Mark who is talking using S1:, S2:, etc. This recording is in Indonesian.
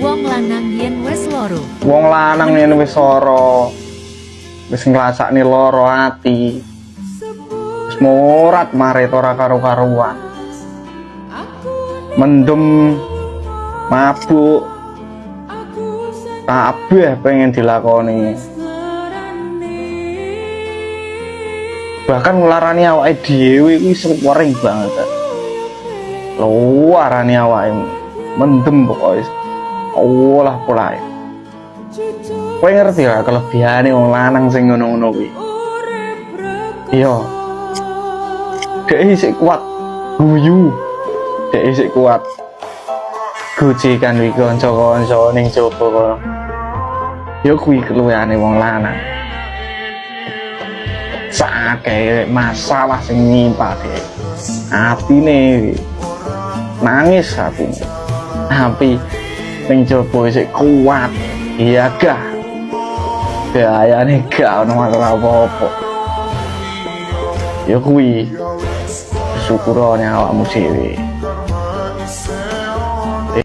S1: Wong lanang yen wes loro.
S2: Wong lanang yen wis lara wis nglasakne loro ati. Wis morat marit ora karo-karuan. Mendem mabuk kabeh pengen dilakoni. Bahkan ngelarani awake dhewe kuwi sering banget. Luarane awake mendem pokoknya olah polahe kowe ngerti lah kelebihane wong lanang sing ngono-ngono kuwi? Iya. Dhek kuat guyu. Dhek isih kuat. Gojekan wi kanca-kanca ning jaba kono. Ya kuwi keluwihane wong lanang. Sakake masalah sing nyimpak dhek. Atine nangis atine tapi ning jaba isih kuat iya gah gayane gak ono masalah apa-apa. Ya kuwi syukurane awakmu dhewe